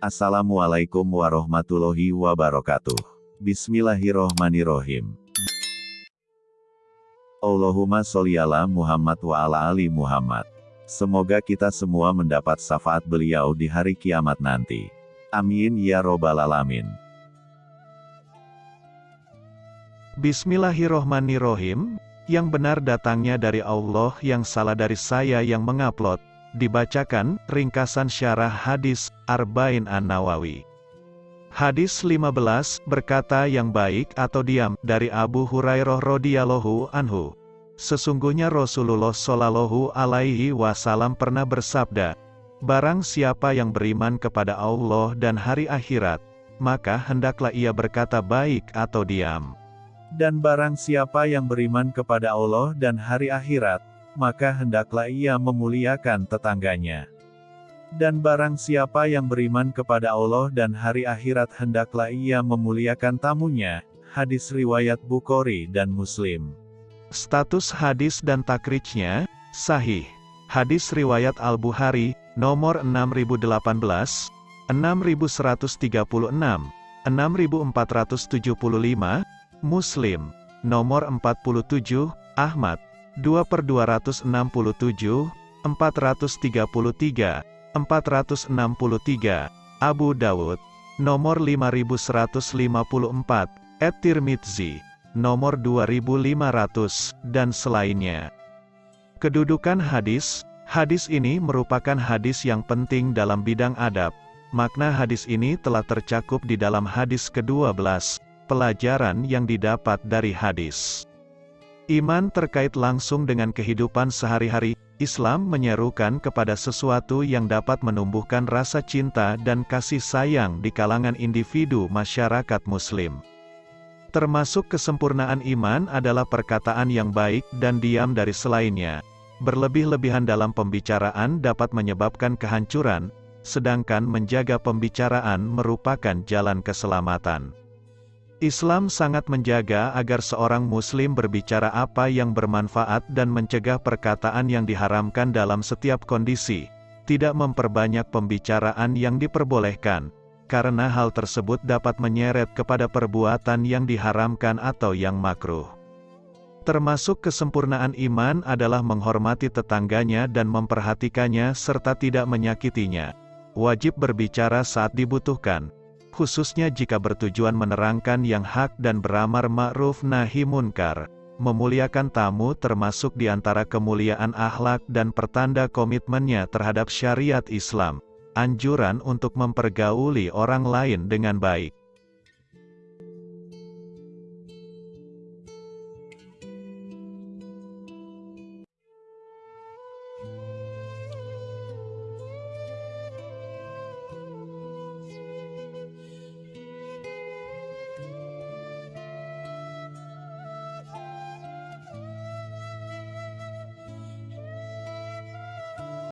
Assalamualaikum warahmatullahi wabarakatuh. Bismillahirrohmanirrohim. Allahumma sholli ala Muhammad wa ala ali Muhammad. Semoga kita semua mendapat syafaat beliau di hari kiamat nanti. Amin ya robbal alamin. Bismillahirrohmanirrohim, yang benar datangnya dari Allah yang salah dari saya yang mengupload, dibacakan, ringkasan syarah hadis, Arba'in An-Nawawi. Hadis 15, berkata yang baik atau diam, dari Abu Hurairah radhiyallahu anhu. Sesungguhnya Rasulullah Shallallahu alaihi wasallam pernah bersabda, Barang siapa yang beriman kepada Allah dan hari akhirat, maka hendaklah ia berkata baik atau diam. Dan barang siapa yang beriman kepada Allah dan hari akhirat, maka hendaklah ia memuliakan tetangganya. Dan barang siapa yang beriman kepada Allah dan hari akhirat hendaklah ia memuliakan tamunya. Hadis riwayat Bukhari dan Muslim. Status hadis dan takrijnya, sahih. Hadis riwayat Al-Bukhari, nomor 6018, 6136, 6475, Muslim, nomor 47, Ahmad, 2 per 267, 433, 463, Abu Dawud, nomor 5154, Et Tirmidzi, nomor 2500, dan selainnya. Kedudukan hadis, hadis ini merupakan hadis yang penting dalam bidang adab. Makna hadis ini telah tercakup di dalam hadis ke-12, pelajaran yang didapat dari hadis. Iman terkait langsung dengan kehidupan sehari-hari, Islam menyerukan kepada sesuatu yang dapat menumbuhkan rasa cinta dan kasih sayang di kalangan individu masyarakat muslim. Termasuk kesempurnaan iman adalah perkataan yang baik dan diam dari selainnya. Berlebih-lebihan dalam pembicaraan dapat menyebabkan kehancuran, sedangkan menjaga pembicaraan merupakan jalan keselamatan. Islam sangat menjaga agar seorang muslim berbicara apa yang bermanfaat dan mencegah perkataan yang diharamkan dalam setiap kondisi, tidak memperbanyak pembicaraan yang diperbolehkan, karena hal tersebut dapat menyeret kepada perbuatan yang diharamkan atau yang makruh. Termasuk kesempurnaan iman adalah menghormati tetangganya dan memperhatikannya serta tidak menyakitinya. Wajib berbicara saat dibutuhkan, khususnya jika bertujuan menerangkan yang hak dan beramar ma'ruf nahi munkar. Memuliakan tamu termasuk di antara kemuliaan akhlak dan pertanda komitmennya terhadap syariat Islam. Anjuran untuk mempergauli orang lain dengan baik.